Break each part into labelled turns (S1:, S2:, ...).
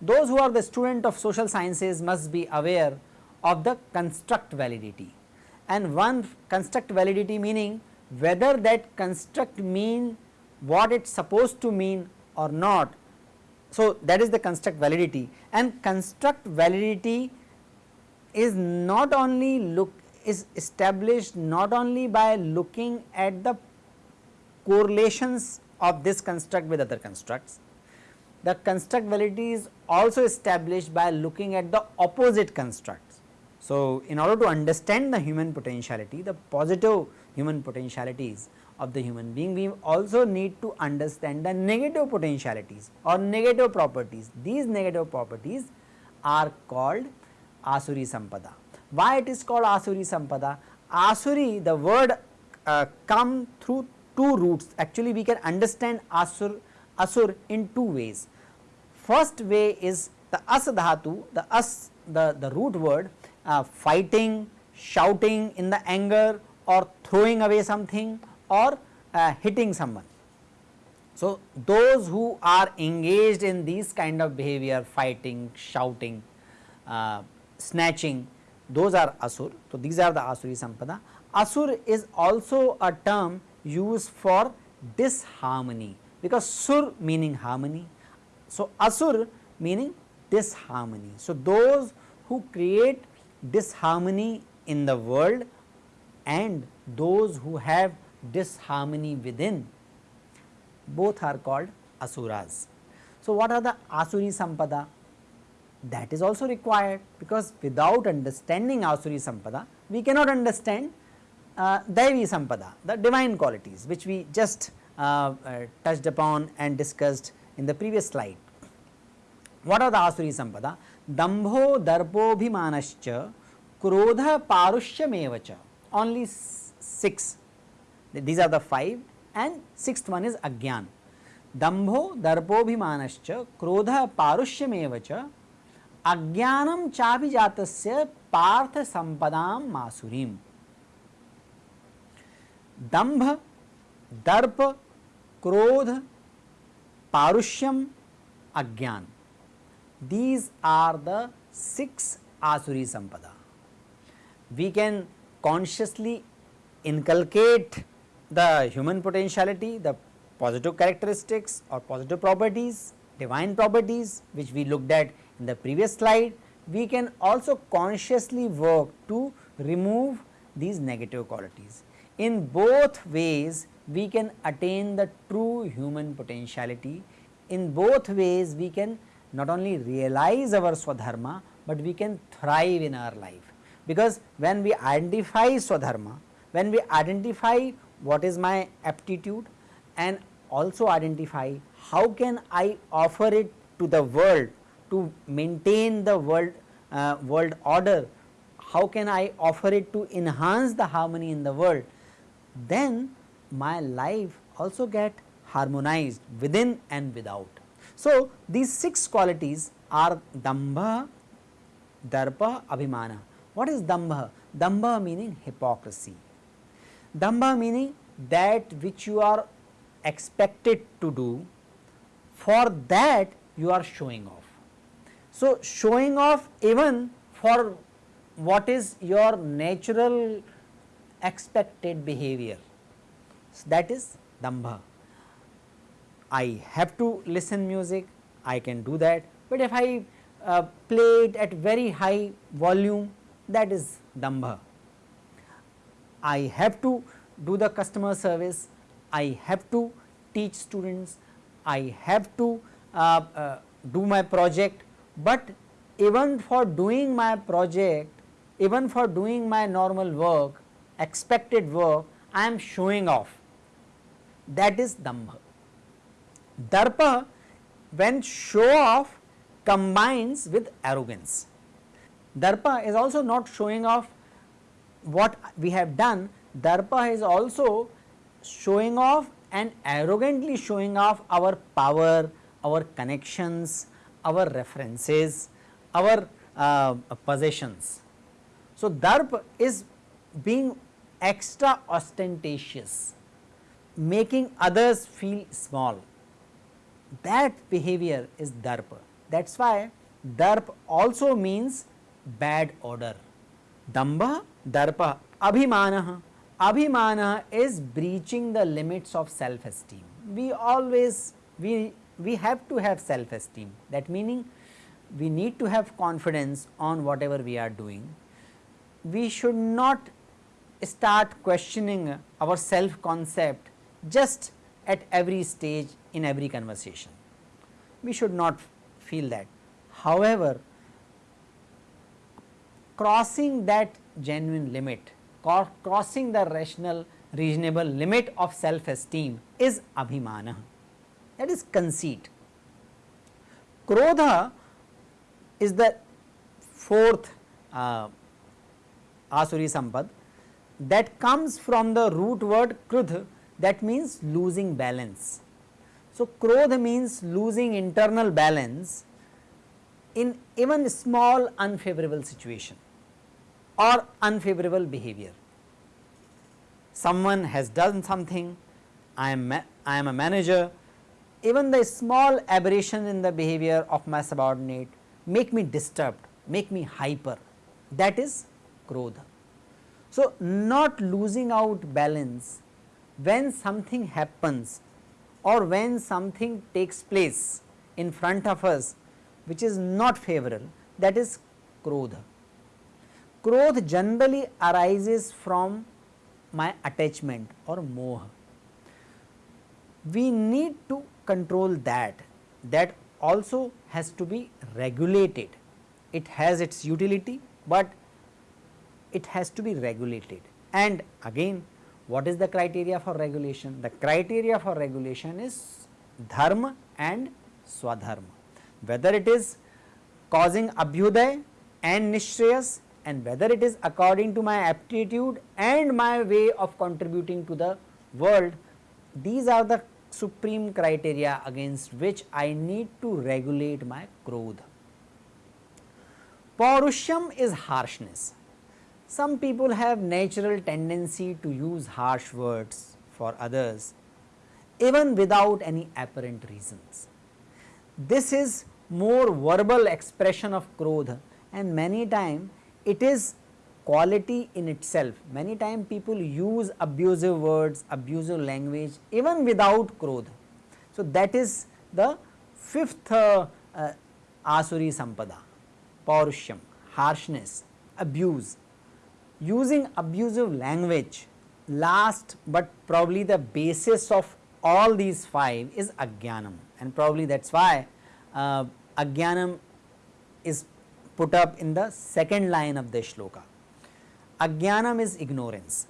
S1: Those who are the student of social sciences must be aware of the construct validity and one construct validity meaning whether that construct mean what it is supposed to mean or not. So, that is the construct validity and construct validity is not only look is established not only by looking at the correlations of this construct with other constructs. The construct validity is also established by looking at the opposite constructs. So, in order to understand the human potentiality, the positive human potentialities of the human being, we also need to understand the negative potentialities or negative properties. These negative properties are called Asuri Sampada. Why it is called Asuri Sampada? Asuri the word uh, come through two roots actually we can understand Asur, Asur in two ways. First way is the As dhatu the As the, the root word uh, fighting, shouting in the anger or throwing away something or uh, hitting someone. So, those who are engaged in these kind of behavior fighting, shouting, uh, snatching those are asur. So, these are the asuri sampada. Asur is also a term used for disharmony because sur meaning harmony. So, asur meaning disharmony. So, those who create disharmony in the world and those who have disharmony within both are called asuras. So, what are the asuri sampada? That is also required because without understanding asuri sampada we cannot understand uh, Daivi sampada the divine qualities which we just uh, uh, touched upon and discussed in the previous slide. What are the asuri sampada? Dambho darpobhimanascha krodha parushyameva only 6 these are the 5 and sixth one is agyan. Dambho darpobhimanascha krodha parushyamevacha agyanam chavijatasya partha sampadam masurim. Dambh, darpa krodha parusham, agyan. These are the six asuri sampada. We can consciously inculcate the human potentiality, the positive characteristics or positive properties, divine properties which we looked at in the previous slide. We can also consciously work to remove these negative qualities. In both ways we can attain the true human potentiality. In both ways we can not only realize our swadharma, but we can thrive in our life. Because when we identify swadharma, when we identify what is my aptitude and also identify how can I offer it to the world to maintain the world uh, world order, how can I offer it to enhance the harmony in the world, then my life also get harmonized within and without. So, these 6 qualities are Dambha, Darpa, Abhimana. What is Dambha? Dambha meaning hypocrisy. Dambha meaning that which you are expected to do, for that you are showing off. So, showing off even for what is your natural expected behavior, so that is Dambha. I have to listen music, I can do that, but if I uh, play it at very high volume that is dambha. I have to do the customer service, I have to teach students, I have to uh, uh, do my project, but even for doing my project, even for doing my normal work, expected work, I am showing off that is dambha. Darpa when show off combines with arrogance. Darpa is also not showing off what we have done, Darpa is also showing off and arrogantly showing off our power, our connections, our references, our uh, possessions. So, darp is being extra ostentatious, making others feel small. That behavior is darpa. That is why darp also means bad order. Damba, darpa, abhimana. Abhimana is breaching the limits of self esteem. We always, we, we have to have self esteem. That meaning we need to have confidence on whatever we are doing. We should not start questioning our self concept just at every stage in every conversation. We should not feel that. However, crossing that genuine limit, crossing the rational reasonable limit of self esteem is abhimana that is conceit. Krodha is the fourth uh, Asuri Sampad that comes from the root word krudh that means losing balance. So, krodh means losing internal balance in even small unfavorable situation or unfavorable behavior. Someone has done something, I am, I am a manager, even the small aberration in the behavior of my subordinate make me disturbed, make me hyper that is krodha. So, not losing out balance when something happens or when something takes place in front of us which is not favorable that is krodha. Krodha generally arises from my attachment or moha. We need to control that, that also has to be regulated. It has its utility, but it has to be regulated. And again what is the criteria for regulation? The criteria for regulation is dharma and swadharma. Whether it is causing abhyuday and nishreyas and whether it is according to my aptitude and my way of contributing to the world, these are the supreme criteria against which I need to regulate my krodha. Paurushyam is harshness. Some people have natural tendency to use harsh words for others even without any apparent reasons. This is more verbal expression of krodha and many time it is quality in itself. Many time people use abusive words, abusive language even without krodha. So, that is the fifth uh, uh, Asuri Sampada, Paurushyam, harshness, abuse. Using abusive language last but probably the basis of all these five is Ajnanam and probably that is why uh, is put up in the second line of the shloka. Ajnanam is ignorance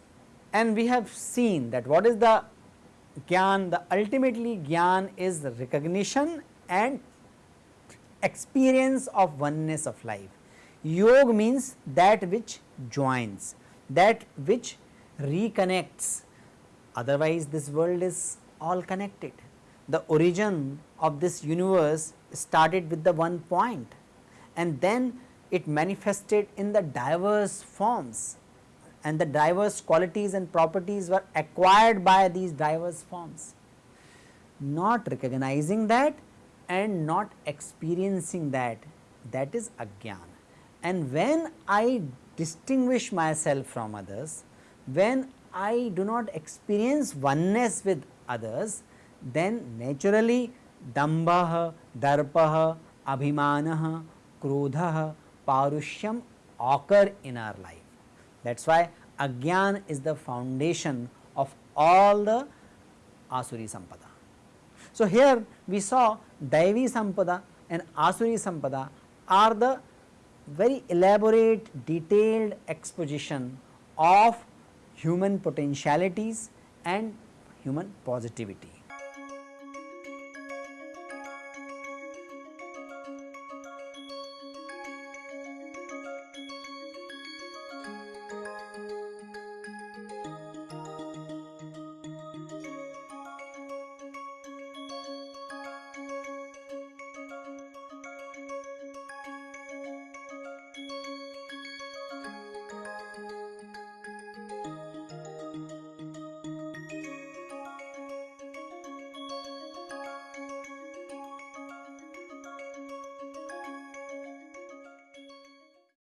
S1: and we have seen that what is the Gyan, the ultimately Gyan is recognition and experience of oneness of life. Yog means that which joins, that which reconnects, otherwise this world is all connected. The origin of this universe started with the one point and then it manifested in the diverse forms and the diverse qualities and properties were acquired by these diverse forms. Not recognizing that and not experiencing that, that is ajnana. And when I distinguish myself from others, when I do not experience oneness with others, then naturally dambah, darpah, abhimanah, krodhah, parushyam occur in our life. That is why Agyan is the foundation of all the Asuri Sampada. So, here we saw Daivi Sampada and Asuri Sampada are the very elaborate detailed exposition of human potentialities and human positivity.